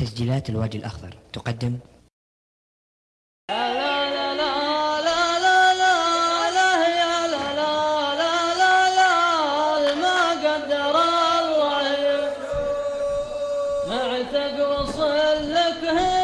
تسجيلات الوادي الأخضر تقدم هنا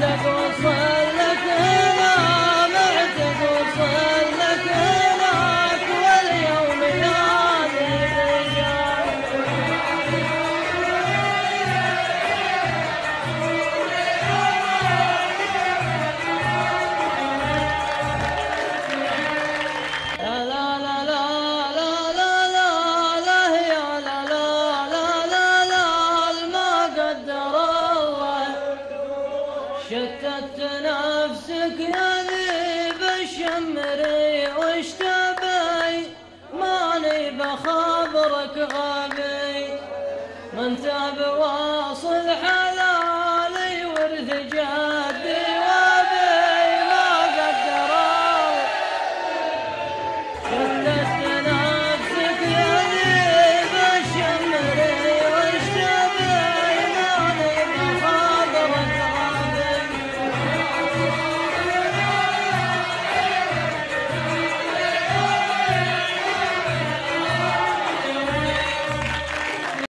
Gracias. شتت نفسك يا ذيب الشمري وش تبي ماني بخبرك غبي. من تاب واصل حلالي ورث جاي.